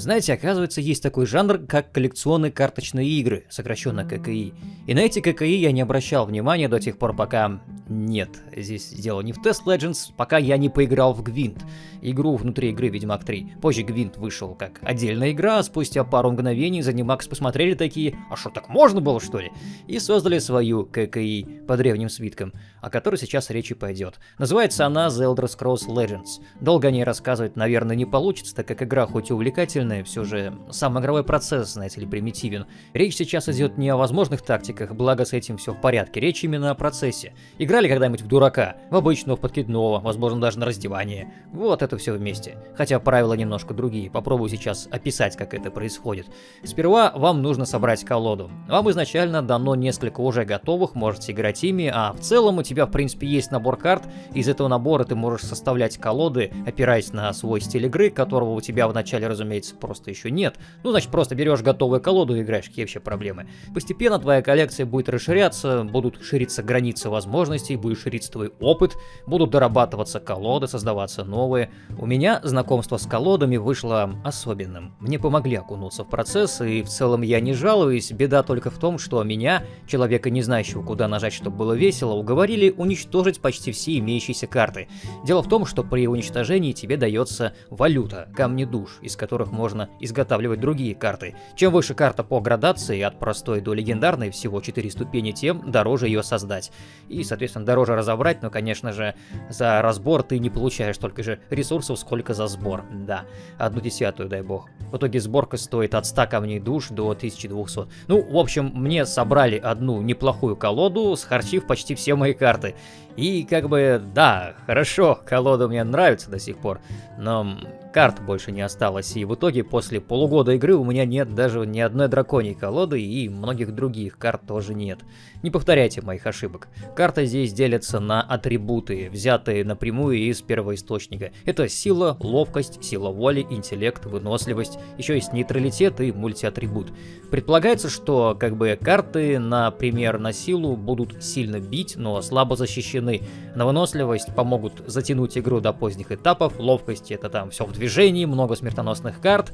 Знаете, оказывается, есть такой жанр, как коллекционные карточные игры, сокращенно ККИ. И на эти ККИ я не обращал внимания до тех пор, пока... Нет, здесь дело не в Test Legends, пока я не поиграл в Гвинт. Игру внутри игры Ведьмак 3. Позже Гвинт вышел как отдельная игра, а спустя пару мгновений Занимакс посмотрели такие, а что так можно было что ли? И создали свою ККИ по древним свиткам, о которой сейчас речь и пойдет. Называется она The Elder Scrolls Legends. Долго о ней рассказывать, наверное, не получится, так как игра хоть и увлекательная, все же сам игровой процесс, знаете ли, примитивен. Речь сейчас идет не о возможных тактиках, благо с этим все в порядке, речь именно о процессе. Играли когда-нибудь в дурака, в обычного, в подкидного, возможно даже на раздевание. Вот это все вместе. Хотя правила немножко другие, попробую сейчас описать, как это происходит. Сперва вам нужно собрать колоду. Вам изначально дано несколько уже готовых, можете играть ими, а в целом у тебя в принципе есть набор карт, из этого набора ты можешь составлять колоды, опираясь на свой стиль игры, которого у тебя в начале, разумеется, просто еще нет. Ну, значит, просто берешь готовую колоду и играешь, какие вообще проблемы. Постепенно твоя коллекция будет расширяться, будут шириться границы возможностей, будет шириться твой опыт, будут дорабатываться колоды, создаваться новые. У меня знакомство с колодами вышло особенным. Мне помогли окунуться в процесс, и в целом я не жалуюсь, беда только в том, что меня, человека не знающего, куда нажать, чтобы было весело, уговорили уничтожить почти все имеющиеся карты. Дело в том, что при уничтожении тебе дается валюта, камни душ, из которых можно изготавливать другие карты. Чем выше карта по градации, от простой до легендарной, всего 4 ступени, тем дороже ее создать. И, соответственно, дороже разобрать, но, конечно же, за разбор ты не получаешь столько же ресурсов, сколько за сбор. Да, одну десятую, дай бог. В итоге сборка стоит от 100 камней душ до 1200. Ну, в общем, мне собрали одну неплохую колоду, схарчив почти все мои карты. И как бы, да, хорошо, колода мне нравится до сих пор, но карт больше не осталось, и в итоге после полугода игры у меня нет даже ни одной драконьей колоды, и многих других карт тоже нет. Не повторяйте моих ошибок. Карты здесь делятся на атрибуты, взятые напрямую из первоисточника. Это сила, ловкость, сила воли, интеллект, выносливость, еще есть нейтралитет и мультиатрибут. Предполагается, что как бы карты, например, на силу будут сильно бить, но слабо защищены. На выносливость помогут затянуть игру до поздних этапов, ловкость это там все в движении, много смертоносных карт.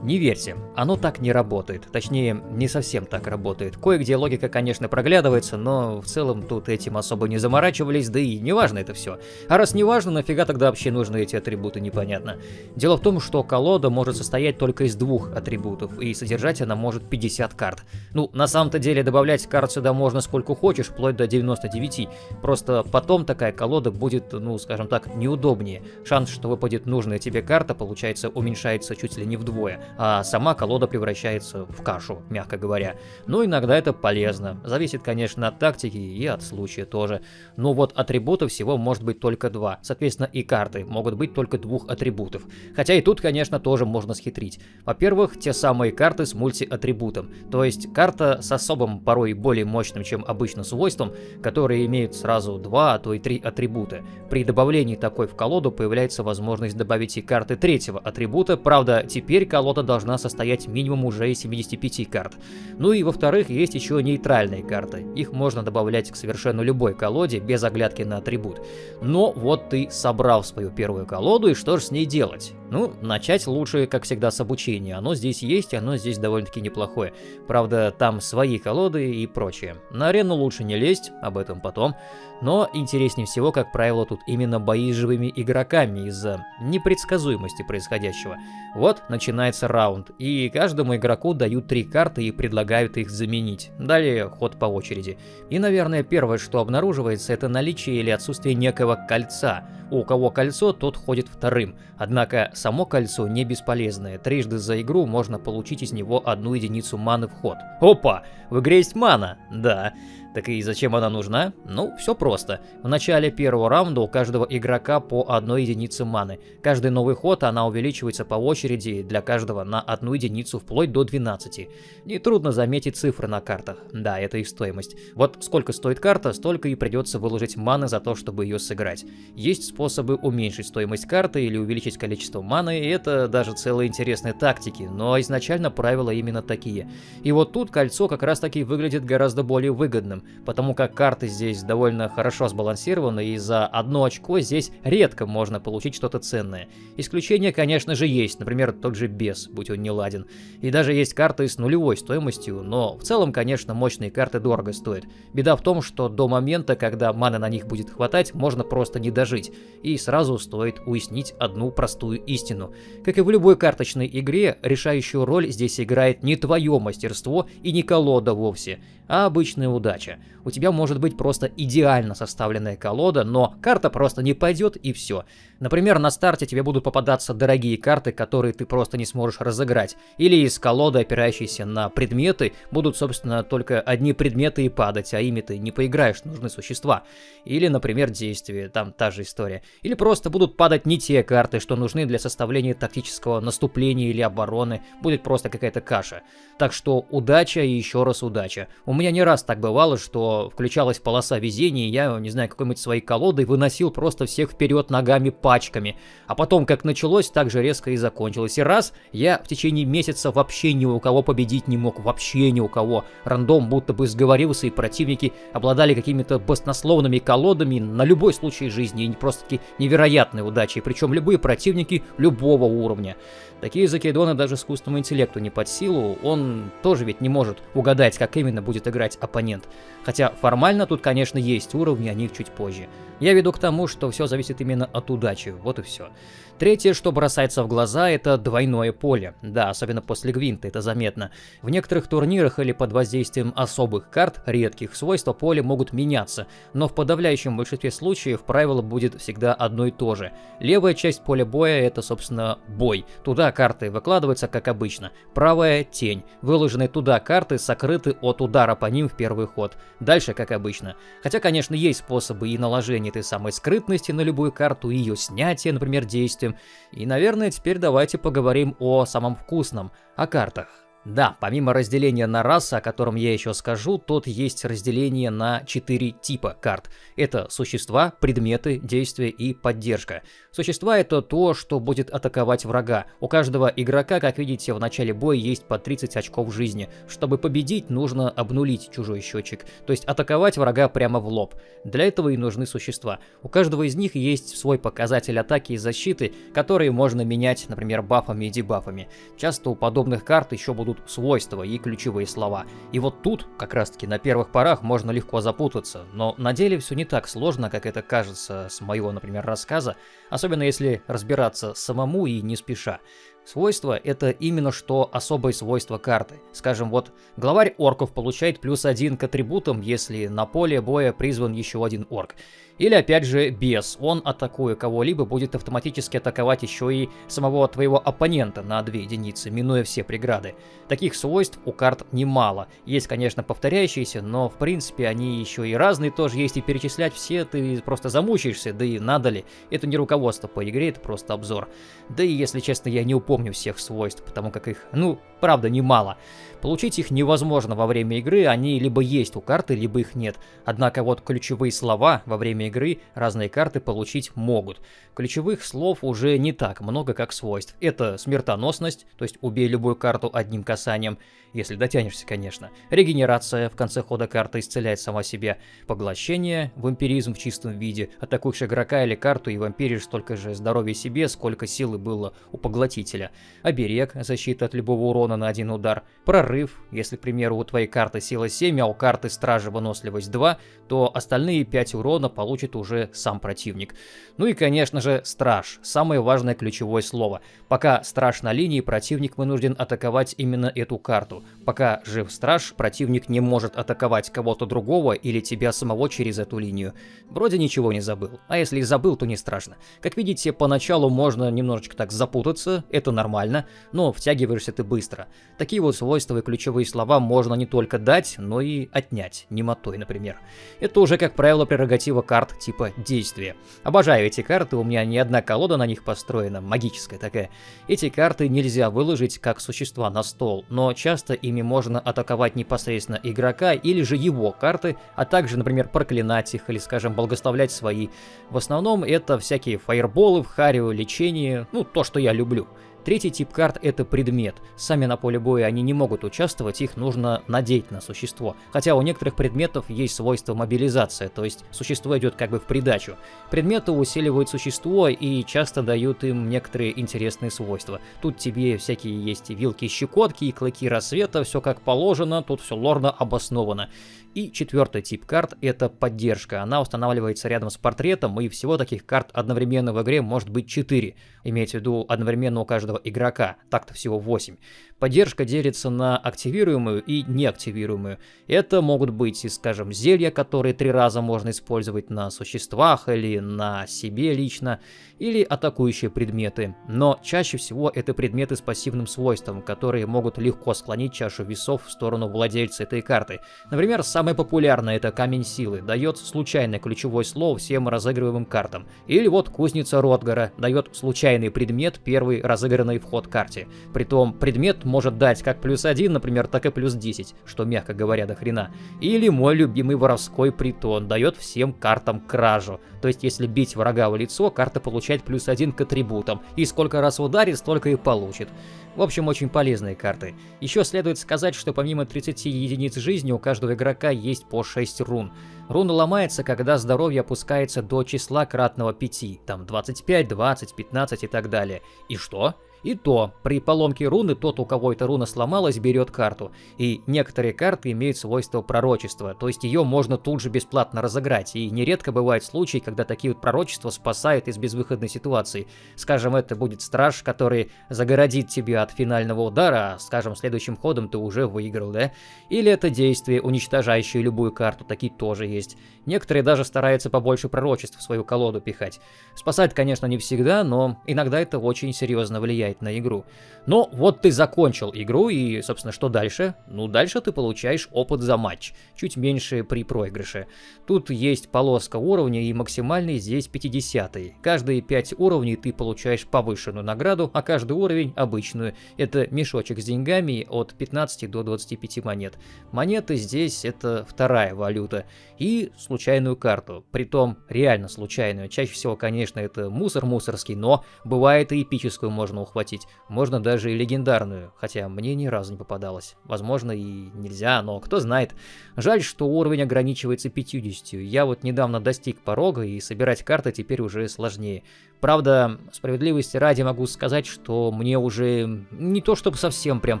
Не верьте, оно так не работает. Точнее, не совсем так работает. Кое-где логика, конечно, проглядывается, но в целом тут этим особо не заморачивались, да и не важно это все. А раз не важно, нафига тогда вообще нужны эти атрибуты, непонятно. Дело в том, что колода может состоять только из двух атрибутов, и содержать она может 50 карт. Ну, на самом-то деле добавлять карт сюда можно сколько хочешь, вплоть до 99. Просто потом такая колода будет, ну, скажем так, неудобнее. Шанс, что выпадет нужная тебе карта, карта, получается, уменьшается чуть ли не вдвое, а сама колода превращается в кашу, мягко говоря. Но иногда это полезно. Зависит, конечно, от тактики и от случая тоже. Но вот атрибутов всего может быть только два. Соответственно, и карты могут быть только двух атрибутов. Хотя и тут, конечно, тоже можно схитрить. Во-первых, те самые карты с мультиатрибутом. То есть карта с особым, порой более мощным, чем обычно свойством, которые имеют сразу два, а то и три атрибута. При добавлении такой в колоду появляется возможность добавить и карты третьего атрибута, правда, теперь колода должна состоять минимум уже из 75 карт. Ну и во-вторых, есть еще нейтральные карты. Их можно добавлять к совершенно любой колоде, без оглядки на атрибут. Но вот ты собрал свою первую колоду, и что же с ней делать? Ну, начать лучше, как всегда, с обучения. Оно здесь есть, оно здесь довольно-таки неплохое. Правда, там свои колоды и прочее. На арену лучше не лезть, об этом потом. Но интереснее всего, как правило, тут именно бои с живыми игроками из-за непредсказуемости происходящего. Вот начинается раунд, и каждому игроку дают три карты и предлагают их заменить. Далее ход по очереди. И, наверное, первое, что обнаруживается, это наличие или отсутствие некого кольца. У кого кольцо, тот ходит вторым. Однако само кольцо не бесполезное. Трижды за игру можно получить из него одну единицу маны в ход. Опа! В игре есть мана! Да. Так и зачем она нужна? Ну, все просто. В начале первого раунда у каждого игрока по одной единице маны. Каждый новый ход она увеличивается по очереди для каждого на одну единицу вплоть до 12. Нетрудно заметить цифры на картах. Да, это их стоимость. Вот сколько стоит карта, столько и придется выложить маны за то, чтобы ее сыграть. Есть способы уменьшить стоимость карты или увеличить количество маны, и это даже целые интересные тактики, но изначально правила именно такие. И вот тут кольцо как раз таки выглядит гораздо более выгодным. Потому как карты здесь довольно хорошо сбалансированы, и за одно очко здесь редко можно получить что-то ценное. Исключения, конечно же, есть, например, тот же Бес, будь он не ладен. И даже есть карты с нулевой стоимостью, но в целом, конечно, мощные карты дорого стоят. Беда в том, что до момента, когда маны на них будет хватать, можно просто не дожить, и сразу стоит уяснить одну простую истину. Как и в любой карточной игре, решающую роль здесь играет не твое мастерство и не колода вовсе, а обычная удача. Okay У тебя может быть просто идеально составленная колода, но карта просто не пойдет и все. Например, на старте тебе будут попадаться дорогие карты, которые ты просто не сможешь разыграть. Или из колоды, опирающейся на предметы, будут, собственно, только одни предметы и падать, а ими ты не поиграешь, нужны существа. Или, например, действия, там та же история. Или просто будут падать не те карты, что нужны для составления тактического наступления или обороны, будет просто какая-то каша. Так что удача и еще раз удача. У меня не раз так бывало, что включалась полоса везения, я, не знаю, какой-нибудь своей колодой выносил просто всех вперед ногами пачками. А потом, как началось, так же резко и закончилось. И раз, я в течение месяца вообще ни у кого победить не мог, вообще ни у кого. Рандом будто бы сговорился, и противники обладали какими-то баснословными колодами на любой случай жизни, и просто-таки невероятной удачей, причем любые противники любого уровня. Такие закидоны даже искусственному интеллекту не под силу, он тоже ведь не может угадать, как именно будет играть оппонент. Хотя формально тут, конечно, есть уровни, о них чуть позже. Я веду к тому, что все зависит именно от удачи, вот и все. Третье, что бросается в глаза, это двойное поле. Да, особенно после Гвинта это заметно. В некоторых турнирах или под воздействием особых карт, редких, свойства поля могут меняться, но в подавляющем большинстве случаев правило будет всегда одно и то же. Левая часть поля боя это, собственно, бой. Туда карты выкладываются, как обычно. Правая — тень. Выложенные туда карты сокрыты от удара по ним в первый ход. Дальше, как обычно. Хотя, конечно, есть способы и наложения этой самой скрытности на любую карту, и ее снятия, например, действием, и, наверное, теперь давайте поговорим о самом вкусном, о картах. Да, помимо разделения на расы, о котором я еще скажу, тут есть разделение на четыре типа карт. Это существа, предметы, действия и поддержка. Существа это то, что будет атаковать врага. У каждого игрока, как видите, в начале боя есть по 30 очков жизни. Чтобы победить, нужно обнулить чужой счетчик, то есть атаковать врага прямо в лоб. Для этого и нужны существа. У каждого из них есть свой показатель атаки и защиты, которые можно менять, например, бафами и дебафами. Часто у подобных карт еще будут будут свойства и ключевые слова. И вот тут, как раз таки на первых порах, можно легко запутаться, но на деле все не так сложно, как это кажется с моего, например, рассказа, особенно если разбираться самому и не спеша. Свойство — это именно что особое свойство карты. Скажем, вот главарь орков получает плюс один к атрибутам, если на поле боя призван еще один орк. Или опять же бес, он атакуя кого-либо будет автоматически атаковать еще и самого твоего оппонента на 2 единицы, минуя все преграды. Таких свойств у карт немало. Есть, конечно, повторяющиеся, но в принципе они еще и разные тоже есть, и перечислять все ты просто замучаешься, да и надо ли. Это не руководство по игре, это просто обзор. Да и если честно, я не упомню всех свойств, потому как их, ну, правда, немало. Получить их невозможно во время игры, они либо есть у карты, либо их нет. Однако вот ключевые слова во время игры разные карты получить могут. Ключевых слов уже не так много, как свойств. Это смертоносность, то есть убей любую карту одним касанием, если дотянешься, конечно. Регенерация, в конце хода карта исцеляет сама себя. Поглощение, вампиризм в чистом виде. Атакуешь игрока или карту и вампиришь столько же здоровья себе, сколько силы было у поглотителя. Оберег, защита от любого урона на один удар. Прорыв, если, к примеру, у твоей карты сила 7, а у карты стражи выносливость 2, то остальные 5 урона получит уже сам противник. Ну и, конечно же, страж. Самое важное ключевое слово. Пока страж на линии, противник вынужден атаковать именно эту карту. Пока жив страж, противник не может атаковать кого-то другого или тебя самого через эту линию. Вроде ничего не забыл. А если и забыл, то не страшно. Как видите, поначалу можно немножечко так запутаться, это нормально, но втягиваешься ты быстро. Такие вот свойства и ключевые слова можно не только дать, но и отнять, немотой, например. Это уже, как правило, прерогатива карт типа действия. Обожаю эти карты, у меня не одна колода на них построена, магическая такая. Эти карты нельзя выложить как существа на стол, но часто ими можно атаковать непосредственно игрока или же его карты, а также, например, проклинать их или, скажем, благословлять свои. В основном это всякие фаерболы в харио, лечение, ну, то, что я люблю. Третий тип карт это предмет. Сами на поле боя они не могут участвовать, их нужно надеть на существо. Хотя у некоторых предметов есть свойство мобилизация, то есть существо идет как бы в придачу. Предметы усиливают существо и часто дают им некоторые интересные свойства. Тут тебе всякие есть вилки-щекотки и клыки рассвета, все как положено, тут все лорно обосновано. И четвертый тип карт — это поддержка. Она устанавливается рядом с портретом, и всего таких карт одновременно в игре может быть 4. Имеется в виду одновременно у каждого игрока. Так-то всего 8. Поддержка делится на активируемую и неактивируемую. Это могут быть, скажем, зелья, которые три раза можно использовать на существах или на себе лично, или атакующие предметы. Но чаще всего это предметы с пассивным свойством, которые могут легко склонить чашу весов в сторону владельца этой карты. Например, самое популярное это камень силы, дает случайное ключевое слово всем разыгрываемым картам. Или вот кузница Ротгара дает случайный предмет, первый разыгранный в ход карте. Притом предмет может дать как плюс 1, например, так и плюс 10, что, мягко говоря, до хрена. Или мой любимый воровской притон дает всем картам кражу. То есть, если бить врага в лицо, карта получает плюс 1 к атрибутам, и сколько раз ударит, столько и получит. В общем, очень полезные карты. Еще следует сказать, что помимо 30 единиц жизни у каждого игрока есть по 6 рун. Руна ломается, когда здоровье опускается до числа кратного 5, там 25, 20, 15 и так далее. И что? И то, при поломке руны тот, у кого эта руна сломалась, берет карту. И некоторые карты имеют свойство пророчества, то есть ее можно тут же бесплатно разыграть. И нередко бывают случаи, когда такие вот пророчества спасают из безвыходной ситуации. Скажем, это будет страж, который загородит тебя от финального удара, а, скажем, следующим ходом ты уже выиграл, да? Или это действие, уничтожающее любую карту, такие тоже есть. Некоторые даже стараются побольше пророчеств в свою колоду пихать. Спасать, конечно, не всегда, но иногда это очень серьезно влияет влияет на игру. Но вот ты закончил игру, и, собственно, что дальше? Ну, дальше ты получаешь опыт за матч, чуть меньше при проигрыше. Тут есть полоска уровня, и максимальный здесь 50 -й. Каждые 5 уровней ты получаешь повышенную награду, а каждый уровень обычную. Это мешочек с деньгами от 15 до 25 монет. Монеты здесь это вторая валюта. И случайную карту, притом реально случайную. Чаще всего, конечно, это мусор мусорский, но бывает и эпическую можно ухватить захватить. Можно даже и легендарную, хотя мне ни разу не попадалось. Возможно и нельзя, но кто знает. Жаль, что уровень ограничивается 50. Я вот недавно достиг порога, и собирать карты теперь уже сложнее. Правда, справедливости ради могу сказать, что мне уже не то чтобы совсем прям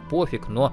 пофиг, но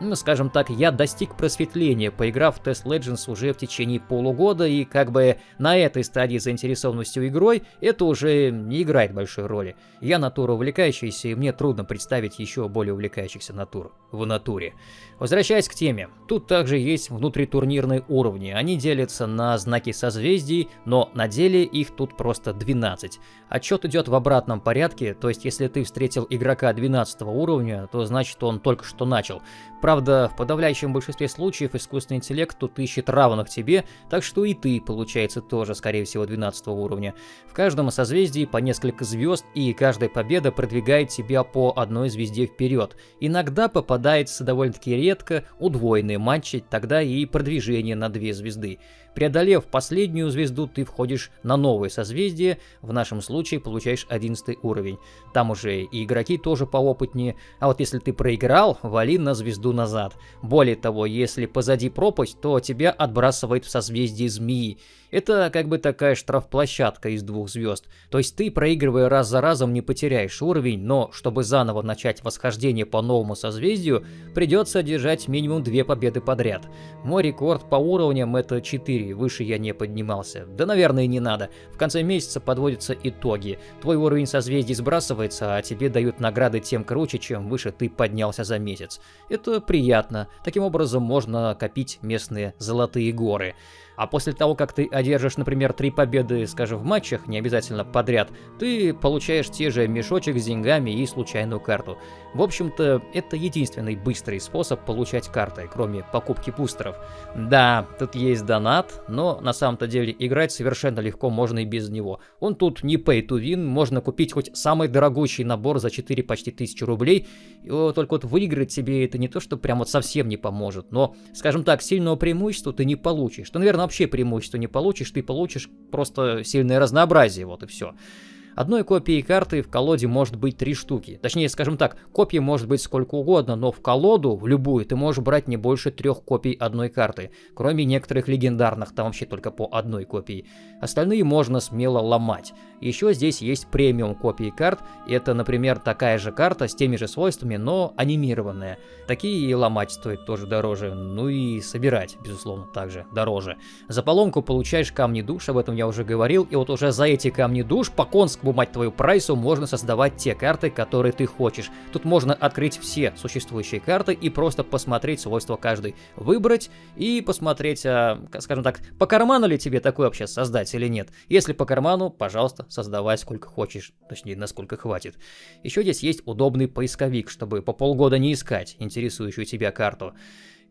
ну, скажем так, я достиг просветления, поиграв в Test Legends уже в течение полугода, и как бы на этой стадии заинтересованностью игрой это уже не играет большой роли. Я натура увлекающаяся, и мне трудно представить еще более увлекающихся натур в натуре. Возвращаясь к теме, тут также есть внутритурнирные уровни. Они делятся на знаки созвездий, но на деле их тут просто 12. Отчет идет в обратном порядке, то есть если ты встретил игрока 12 уровня, то значит он только что начал. Правда, в подавляющем большинстве случаев искусственный интеллект тут ищет равных тебе, так что и ты, получается, тоже, скорее всего, 12 уровня. В каждом созвездии по несколько звезд, и каждая победа продвигает тебя по одной звезде вперед. Иногда попадается довольно-таки редко удвоенные матчи, тогда и продвижение на две звезды. Преодолев последнюю звезду, ты входишь на новое созвездие, в нашем случае получаешь 11 уровень. Там уже и игроки тоже поопытнее, а вот если ты проиграл, вали на звезду назад. Более того, если позади пропасть, то тебя отбрасывает в созвездие змеи. Это как бы такая штрафплощадка из двух звезд. То есть ты, проигрывая раз за разом, не потеряешь уровень, но чтобы заново начать восхождение по новому созвездию, придется одержать минимум две победы подряд. Мой рекорд по уровням это 4, выше я не поднимался. Да наверное не надо. В конце месяца подводятся итоги. Твой уровень созвездий сбрасывается, а тебе дают награды тем круче, чем выше ты поднялся за месяц. Это приятно. Таким образом можно копить местные золотые горы. А после того, как ты одержишь, например, три победы, скажем, в матчах, не обязательно подряд, ты получаешь те же мешочек с деньгами и случайную карту. В общем-то, это единственный быстрый способ получать карты, кроме покупки бустеров. Да, тут есть донат, но на самом-то деле играть совершенно легко можно и без него. Он тут не pay to win, можно купить хоть самый дорогущий набор за 4 почти тысячи рублей, и только вот выиграть себе это не то, что прям вот совсем не поможет, но, скажем так, сильного преимущества ты не получишь. Ты, наверное, вообще преимущества не получишь, ты получишь просто сильное разнообразие, вот и все. Одной копии карты в колоде может быть три штуки. Точнее, скажем так, копий может быть сколько угодно, но в колоду, в любую, ты можешь брать не больше трех копий одной карты. Кроме некоторых легендарных, там вообще только по одной копии. Остальные можно смело ломать. Еще здесь есть премиум копии карт. Это, например, такая же карта с теми же свойствами, но анимированная. Такие и ломать стоит тоже дороже. Ну и собирать, безусловно, также дороже. За поломку получаешь камни душ, об этом я уже говорил. И вот уже за эти камни душ по конскому, мать твою, прайсу можно создавать те карты, которые ты хочешь. Тут можно открыть все существующие карты и просто посмотреть свойства каждой. Выбрать и посмотреть, а, скажем так, по карману ли тебе такой вообще создать или нет. Если по карману, пожалуйста, создавай сколько хочешь, точнее, насколько хватит. Еще здесь есть удобный поисковик, чтобы по полгода не искать интересующую тебя карту.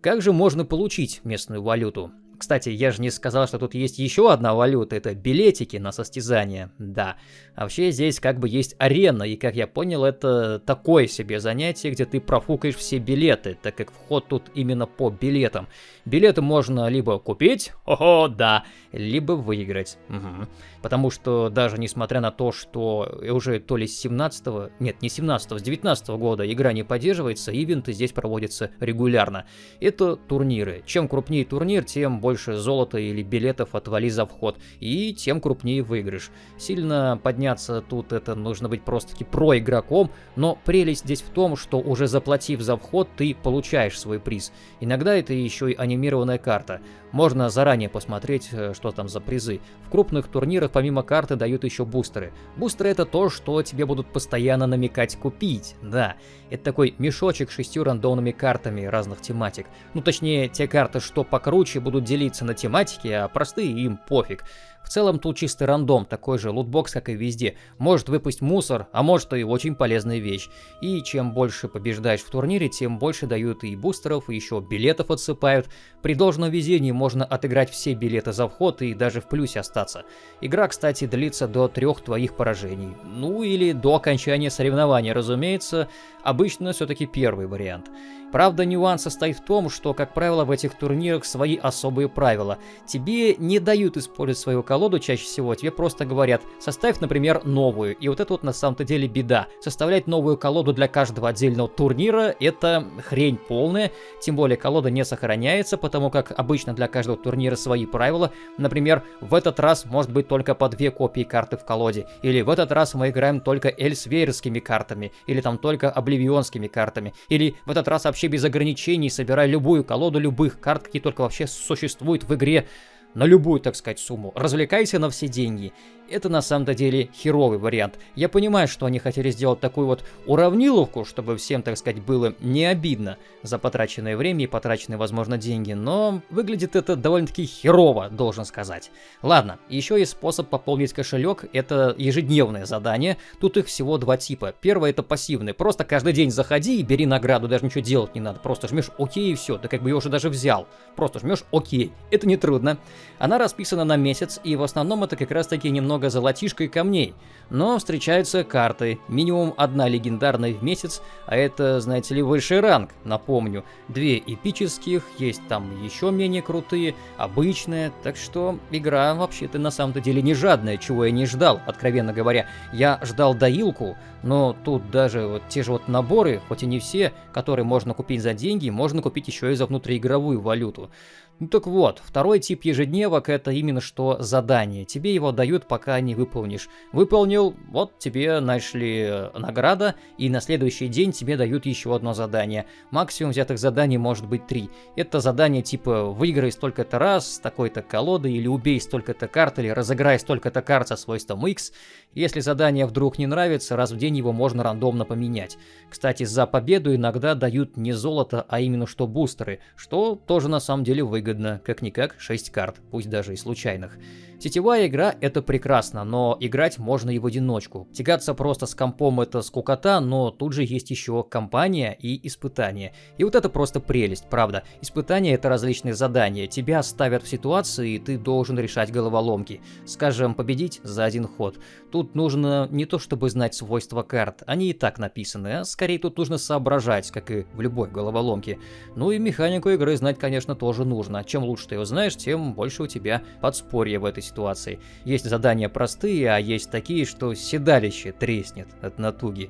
Как же можно получить местную валюту? Кстати, я же не сказал, что тут есть еще одна валюта, это билетики на состязание. Да. А вообще здесь как бы есть арена, и как я понял, это такое себе занятие, где ты профукаешь все билеты, так как вход тут именно по билетам. Билеты можно либо купить, о, да, либо выиграть. Угу. Потому что даже несмотря на то, что уже то ли с 17 -го, нет, не 17 с 19 -го года игра не поддерживается, ивенты здесь проводятся регулярно. Это турниры. Чем крупнее турнир, тем больше золота или билетов отвали за вход, и тем крупнее выигрыш. Сильно подняться тут это нужно быть просто-таки про-игроком, но прелесть здесь в том, что уже заплатив за вход, ты получаешь свой приз. Иногда это еще и анимированная карта. Можно заранее посмотреть, э, что там за призы. В крупных турнирах помимо карты дают еще бустеры. Бустеры это то, что тебе будут постоянно намекать купить, да. Это такой мешочек с шестью рандомными картами разных тематик. Ну точнее, те карты, что покруче, будут делиться на тематики, а простые им пофиг. В целом тут чистый рандом, такой же лутбокс, как и везде. Может выпасть мусор, а может и очень полезная вещь. И чем больше побеждаешь в турнире, тем больше дают и бустеров, и еще билетов отсыпают. При должном везении можно отыграть все билеты за вход и даже в плюсе остаться. Игра, кстати, длится до трех твоих поражений. Ну или до окончания соревнования, разумеется. Обычно все-таки первый вариант. Правда, нюанс состоит в том, что, как правило, в этих турнирах свои особые правила. Тебе не дают использовать свою колоду чаще всего, тебе просто говорят, составь, например, новую. И вот это вот на самом-то деле беда. Составлять новую колоду для каждого отдельного турнира — это хрень полная. Тем более колода не сохраняется, потому как обычно для каждого турнира свои правила. Например, в этот раз может быть только по две копии карты в колоде. Или в этот раз мы играем только эльсвейрскими картами. Или там только обливионскими картами. Или в этот раз вообще без ограничений собирай любую колоду любых карт, какие только вообще существуют в игре на любую, так сказать, сумму. Развлекайся на все деньги это на самом-то деле херовый вариант. Я понимаю, что они хотели сделать такую вот уравниловку, чтобы всем, так сказать, было не обидно за потраченное время и потраченные, возможно, деньги, но выглядит это довольно-таки херово, должен сказать. Ладно, еще есть способ пополнить кошелек, это ежедневное задание, тут их всего два типа. Первое это пассивный, просто каждый день заходи и бери награду, даже ничего делать не надо, просто жмешь ОК и все, ты как бы ее уже даже взял, просто жмешь ОК, это не трудно. Она расписана на месяц, и в основном это как раз таки немного много золотишка и камней. Но встречаются карты, минимум одна легендарная в месяц, а это, знаете ли, высший ранг, напомню. Две эпических, есть там еще менее крутые, обычные, так что игра вообще-то на самом-то деле не жадная, чего я не ждал, откровенно говоря. Я ждал доилку, но тут даже вот те же вот наборы, хоть и не все, которые можно купить за деньги, можно купить еще и за внутриигровую валюту. Ну так вот, второй тип ежедневок это именно что задание. Тебе его дают, пока не выполнишь. Выполнил, вот тебе нашли э, награда, и на следующий день тебе дают еще одно задание. Максимум взятых заданий может быть три. Это задание типа выиграй столько-то раз с такой-то колодой, или убей столько-то карт, или разыграй столько-то карт со свойством X. Если задание вдруг не нравится, раз в день его можно рандомно поменять. Кстати, за победу иногда дают не золото, а именно что бустеры, что тоже на самом деле выгодно выгодно, как-никак 6 карт, пусть даже и случайных. Сетевая игра — это прекрасно, но играть можно и в одиночку. Тягаться просто с компом — это скукота, но тут же есть еще компания и испытания. И вот это просто прелесть, правда. Испытания — это различные задания. Тебя ставят в ситуации, и ты должен решать головоломки. Скажем, победить за один ход. Тут нужно не то чтобы знать свойства карт, они и так написаны, а скорее тут нужно соображать, как и в любой головоломке. Ну и механику игры знать, конечно, тоже нужно. Чем лучше ты ее знаешь, тем больше у тебя подспорье в этой ситуации. Есть задания простые, а есть такие, что седалище треснет от натуги.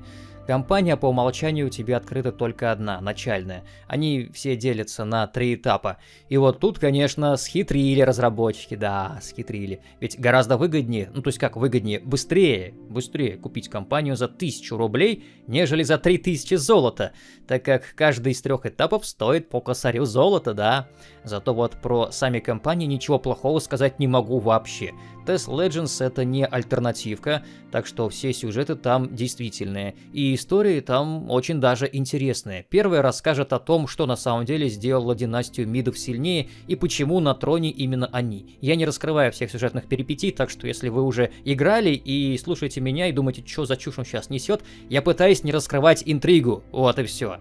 Компания по умолчанию у тебя открыта только одна, начальная. Они все делятся на три этапа. И вот тут, конечно, схитрили разработчики, да, схитрили. Ведь гораздо выгоднее, ну то есть как выгоднее, быстрее, быстрее купить компанию за 1000 рублей, нежели за 3000 золота, так как каждый из трех этапов стоит по косарю золота, да. Зато вот про сами компании ничего плохого сказать не могу вообще. Test Legends это не альтернативка, так что все сюжеты там действительные. И истории там очень даже интересные. Первый расскажет о том, что на самом деле сделало династию Мидов сильнее и почему на троне именно они. Я не раскрываю всех сюжетных перипетий, так что если вы уже играли и слушаете меня и думаете, что за чушь он сейчас несет, я пытаюсь не раскрывать интригу. Вот и все.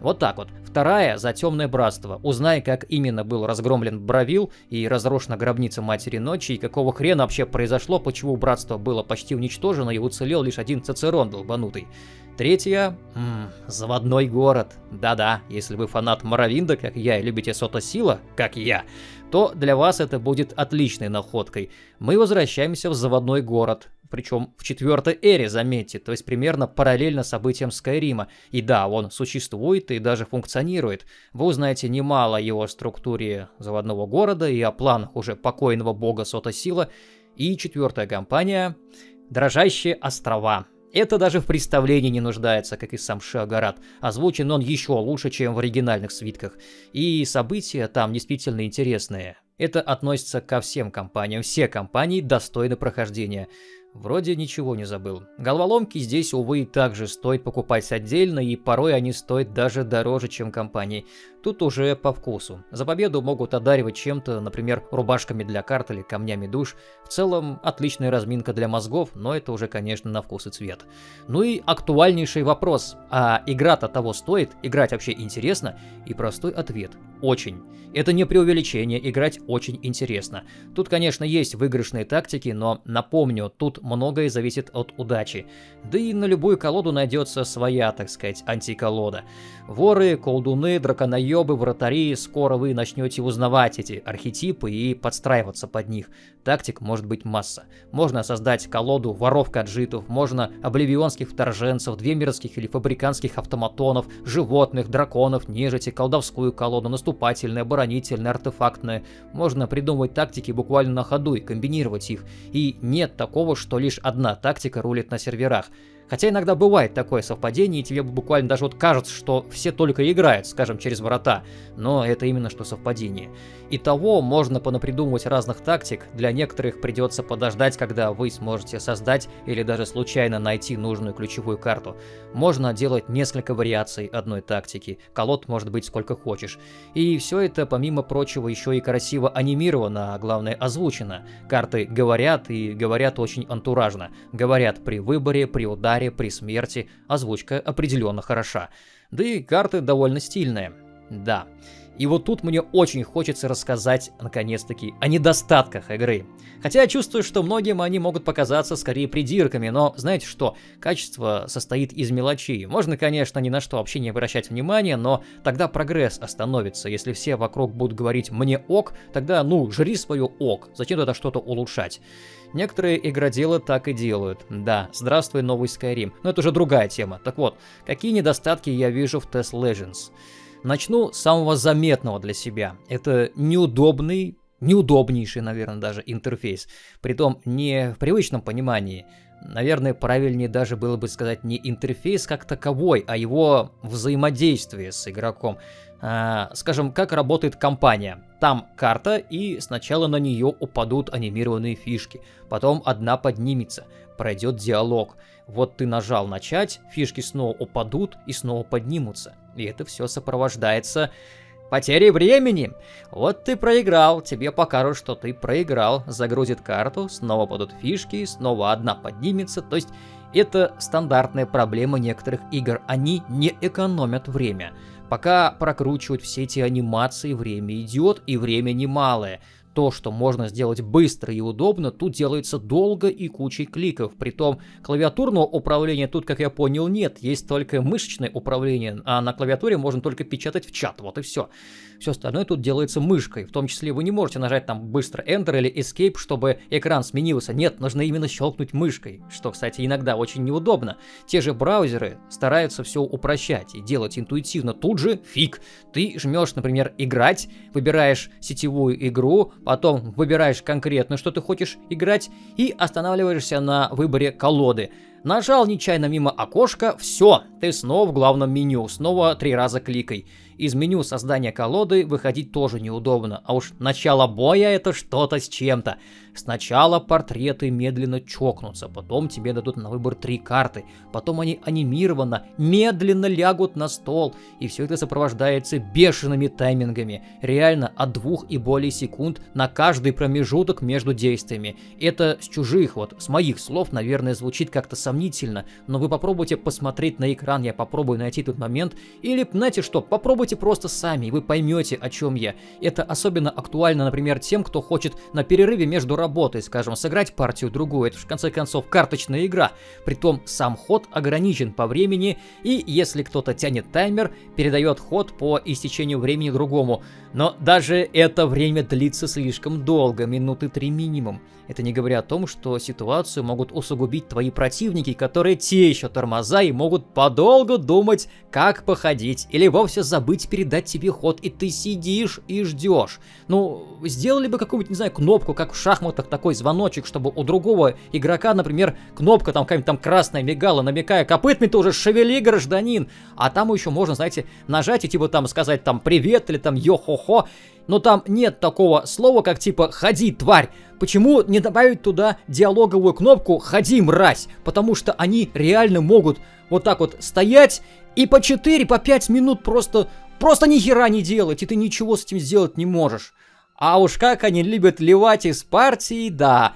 Вот так вот. Вторая за темное братство. Узнай, как именно был разгромлен Бравил и разрушена гробница Матери Ночи, и какого хрена вообще произошло, почему братство было почти уничтожено и уцелел лишь один Цицерон долбанутый. Третья м заводной город. Да-да, если вы фанат Моровинда, как я, и любите Сота Сила, как я, то для вас это будет отличной находкой. Мы возвращаемся в заводной город, причем в четвертой эре, заметьте, то есть примерно параллельно событиям Скайрима. И да, он существует и даже функционирует. Вы узнаете немало о его структуре заводного города и о планах уже покойного бога Сота Сила. И четвертая компания – Дрожащие острова. Это даже в представлении не нуждается, как и сам Шагарат. Озвучен он еще лучше, чем в оригинальных свитках. И события там действительно интересные. Это относится ко всем компаниям. Все компании достойны прохождения. Вроде ничего не забыл. Головоломки здесь, увы, также стоит покупать отдельно, и порой они стоят даже дороже, чем компании. Тут уже по вкусу. За победу могут одаривать чем-то, например, рубашками для карт или камнями душ. В целом, отличная разминка для мозгов, но это уже, конечно, на вкус и цвет. Ну и актуальнейший вопрос. А игра-то того стоит? Играть вообще интересно? И простой ответ. Очень. Это не преувеличение, играть очень интересно. Тут, конечно, есть выигрышные тактики, но напомню, тут многое зависит от удачи. Да и на любую колоду найдется своя, так сказать, антиколода. Воры, колдуны, драконоебы, вратари, скоро вы начнете узнавать эти архетипы и подстраиваться под них. Тактик может быть масса. Можно создать колоду воров каджитов, можно обливионских вторженцев, две мирских или фабриканских автоматонов, животных, драконов, нежити, колдовскую колоду, наступательная, оборонительная, артефактная. Можно придумывать тактики буквально на ходу и комбинировать их. И нет такого, что лишь одна тактика рулит на серверах. Хотя иногда бывает такое совпадение, и тебе буквально даже вот кажется, что все только играют, скажем, через врата, но это именно что совпадение. Итого можно понапридумывать разных тактик, для некоторых придется подождать, когда вы сможете создать или даже случайно найти нужную ключевую карту. Можно делать несколько вариаций одной тактики, колод может быть сколько хочешь. И все это, помимо прочего, еще и красиво анимировано, а главное озвучено. Карты говорят и говорят очень антуражно. Говорят при выборе, при ударе, ударе, при смерти озвучка определенно хороша. Да и карты довольно стильные. Да. И вот тут мне очень хочется рассказать, наконец-таки, о недостатках игры. Хотя я чувствую, что многим они могут показаться скорее придирками, но знаете что, качество состоит из мелочей. Можно, конечно, ни на что вообще не обращать внимания, но тогда прогресс остановится. Если все вокруг будут говорить «мне ок», тогда, ну, жри свое ок, зачем тогда что-то улучшать? Некоторые игроделы так и делают. Да, здравствуй, новый Skyrim. Но это уже другая тема. Так вот, какие недостатки я вижу в Test Legends? Начну с самого заметного для себя. Это неудобный, неудобнейший, наверное, даже интерфейс. Притом не в привычном понимании. Наверное, правильнее даже было бы сказать не интерфейс как таковой, а его взаимодействие с игроком. А, скажем, как работает компания. Там карта, и сначала на нее упадут анимированные фишки. Потом одна поднимется, пройдет диалог. Вот ты нажал начать, фишки снова упадут и снова поднимутся. И это все сопровождается потерей времени. Вот ты проиграл, тебе покажут, что ты проиграл. Загрузит карту, снова падут фишки, снова одна поднимется. То есть это стандартная проблема некоторых игр. Они не экономят время. Пока прокручивать все эти анимации, время идет, и время немалое. То, что можно сделать быстро и удобно, тут делается долго и кучей кликов. Притом клавиатурного управления тут, как я понял, нет. Есть только мышечное управление, а на клавиатуре можно только печатать в чат. Вот и все. Все остальное тут делается мышкой. В том числе вы не можете нажать там быстро Enter или Escape, чтобы экран сменился. Нет, нужно именно щелкнуть мышкой. Что, кстати, иногда очень неудобно. Те же браузеры стараются все упрощать и делать интуитивно. Тут же фиг. Ты жмешь, например, играть, выбираешь сетевую игру, потом выбираешь конкретно, что ты хочешь играть, и останавливаешься на выборе колоды. Нажал нечаянно мимо окошка, все, ты снова в главном меню, снова три раза кликай. Из меню создания колоды выходить тоже неудобно, а уж начало боя это что-то с чем-то. Сначала портреты медленно чокнутся, потом тебе дадут на выбор три карты, потом они анимированно, медленно лягут на стол, и все это сопровождается бешеными таймингами, реально от двух и более секунд на каждый промежуток между действиями. Это с чужих, вот с моих слов, наверное, звучит как-то сомнительно, но вы попробуйте посмотреть на экран, я попробую найти тот момент, или, знаете что, попробуйте просто сами, и вы поймете, о чем я. Это особенно актуально, например, тем, кто хочет на перерыве между работой скажем, сыграть партию-другую. Это в конце концов карточная игра. Притом сам ход ограничен по времени, и если кто-то тянет таймер, передает ход по истечению времени другому. Но даже это время длится слишком долго, минуты три минимум. Это не говоря о том, что ситуацию могут усугубить твои противники, которые те еще тормоза и могут подолгу думать, как походить, или вовсе забыть передать тебе ход, и ты сидишь и ждешь. Ну, сделали бы какую-нибудь, не знаю, кнопку, как в шахматах, такой звоночек, чтобы у другого игрока, например, кнопка там какая-нибудь там красная мигала, намекая, копытами ты уже шевели, гражданин. А там еще можно, знаете, нажать и типа там сказать там привет или там йо-хо-хо. Но там нет такого слова, как типа «ходи, тварь». Почему не добавить туда диалоговую кнопку «ходи, мразь»? Потому что они реально могут вот так вот стоять и по 4, по 5 минут просто, просто ни хера не делать, и ты ничего с этим сделать не можешь. А уж как они любят ливать из партии, да.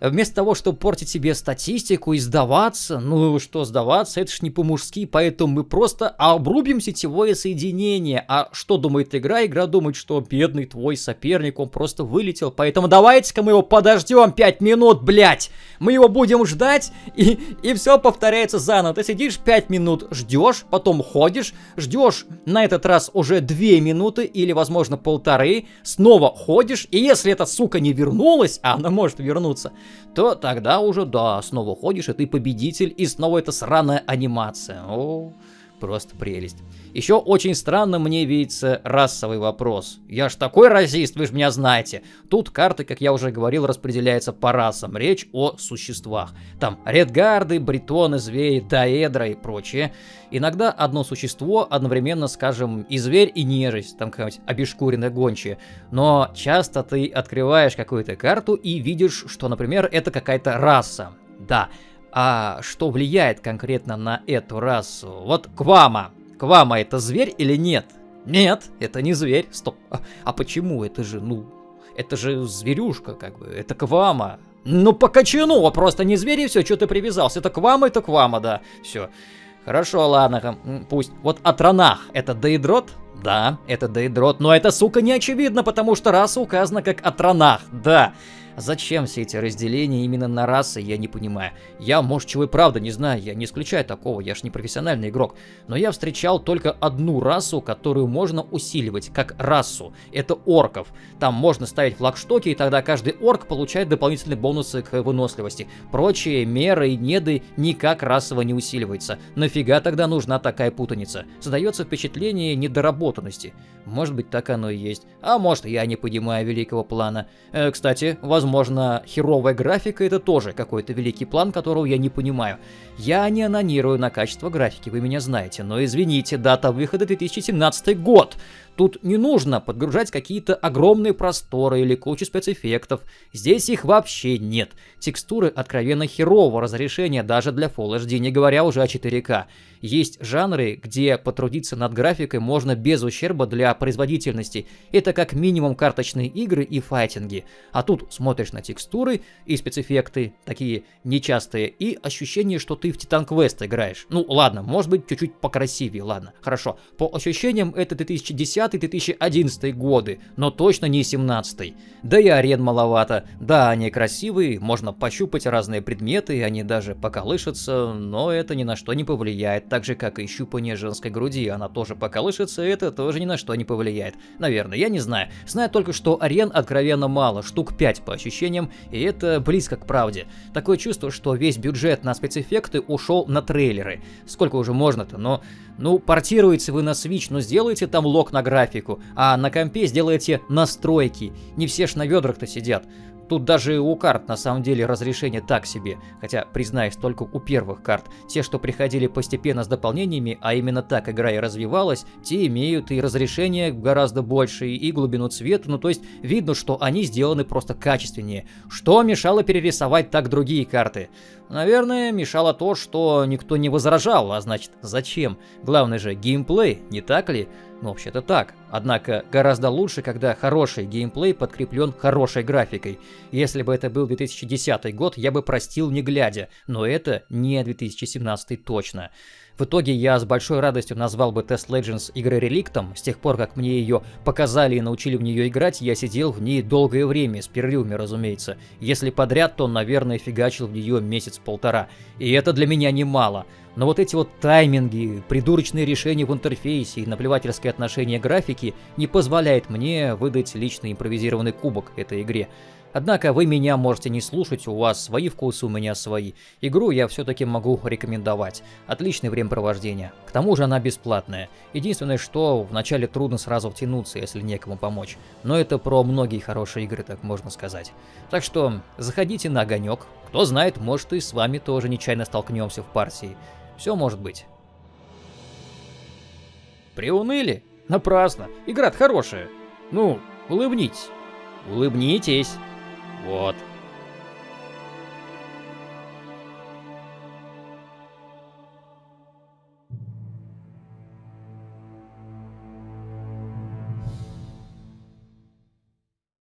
Вместо того, чтобы портить себе статистику и сдаваться, ну что сдаваться, это ж не по-мужски, поэтому мы просто обрубим сетевое соединение. А что думает игра? Игра думает, что бедный твой соперник, он просто вылетел, поэтому давайте-ка мы его подождем 5 минут, блять. Мы его будем ждать, и, и все повторяется заново. Ты сидишь 5 минут, ждешь, потом ходишь, ждешь на этот раз уже 2 минуты или, возможно, полторы, снова ходишь, и если эта сука не вернулась, а она может вернуться, то тогда уже, да, снова ходишь, и ты победитель, и снова эта сраная анимация. О, просто прелесть. Еще очень странно мне видится расовый вопрос. Я ж такой расист, вы же меня знаете. Тут карты, как я уже говорил, распределяются по расам. Речь о существах. Там редгарды, бретоны, звери, даэдра и прочее. Иногда одно существо одновременно, скажем, и зверь, и нежить, там какая-нибудь обешкуренная гончая. Но часто ты открываешь какую-то карту и видишь, что, например, это какая-то раса. Да, а что влияет конкретно на эту расу? Вот Квама. Квама это зверь или нет? Нет, это не зверь. Стоп. А, а почему? Это же, ну, это же зверюшка, как бы. Это Квама. Ну, по качану, а просто не зверь и все, что ты привязался. Это Квама, это Квама, да. Все. Хорошо, ладно, пусть. Вот Атронах это Дейдрот? Да, это Дейдрот, но это, сука, не очевидно, потому что раса указана как Атронах, да. Зачем все эти разделения именно на расы, я не понимаю. Я, может, чего и правда не знаю, я не исключаю такого, я ж не профессиональный игрок. Но я встречал только одну расу, которую можно усиливать, как расу. Это орков. Там можно ставить флагштоки, и тогда каждый орк получает дополнительные бонусы к выносливости. Прочие меры и неды никак расово не усиливаются. Нафига тогда нужна такая путаница? Создается впечатление недоработанности. Может быть, так оно и есть. А может, я не понимаю великого плана. Э, кстати, возможно, Возможно, херовая графика это тоже какой-то великий план, которого я не понимаю. Я не анонирую на качество графики, вы меня знаете, но извините, дата выхода 2017 год. Тут не нужно подгружать какие-то огромные просторы или кучу спецэффектов. Здесь их вообще нет. Текстуры откровенно херового разрешения даже для Full HD, не говоря уже о 4К. Есть жанры, где потрудиться над графикой можно без ущерба для производительности. Это как минимум карточные игры и файтинги. А тут смотришь на текстуры и спецэффекты, такие нечастые, и ощущение, что ты в Titan Quest играешь. Ну ладно, может быть чуть-чуть покрасивее, ладно, хорошо. По ощущениям это 2010 2010-2011 годы, но точно не 17 Да и арен маловато. Да, они красивые, можно пощупать разные предметы, они даже поколышутся, но это ни на что не повлияет, так же как и щупание женской груди, она тоже поколышется, это тоже ни на что не повлияет. Наверное, я не знаю. Знаю только, что арен откровенно мало, штук 5 по ощущениям, и это близко к правде. Такое чувство, что весь бюджет на спецэффекты ушел на трейлеры. Сколько уже можно-то, но... Ну, портируете вы на Switch, но сделайте там лог на графику, а на компе сделайте настройки. Не все ж на ведрах-то сидят. Тут даже у карт на самом деле разрешение так себе, хотя, признаюсь, только у первых карт. Те, что приходили постепенно с дополнениями, а именно так игра и развивалась, те имеют и разрешение гораздо больше, и глубину цвета, ну то есть видно, что они сделаны просто качественнее. Что мешало перерисовать так другие карты? Наверное, мешало то, что никто не возражал, а значит, зачем? Главное же геймплей, не так ли? Ну, вообще-то так. Однако, гораздо лучше, когда хороший геймплей подкреплен хорошей графикой. Если бы это был 2010 год, я бы простил не глядя, но это не 2017 точно. В итоге я с большой радостью назвал бы Test Legends игрой реликтом. С тех пор, как мне ее показали и научили в нее играть, я сидел в ней долгое время, с перерывами, разумеется. Если подряд, то, наверное, фигачил в нее месяц-полтора. И это для меня немало. Но вот эти вот тайминги, придурочные решения в интерфейсе и наплевательское отношение графики не позволяет мне выдать личный импровизированный кубок этой игре. Однако вы меня можете не слушать, у вас свои вкусы, у меня свои. Игру я все-таки могу рекомендовать. Отличное времяпровождение. К тому же она бесплатная. Единственное, что вначале трудно сразу втянуться, если некому помочь. Но это про многие хорошие игры, так можно сказать. Так что заходите на огонек. Кто знает, может и с вами тоже нечаянно столкнемся в партии. Все может быть. Приуныли? Напрасно. Игра хорошая. Ну, улыбнитесь. Улыбнитесь. Вот.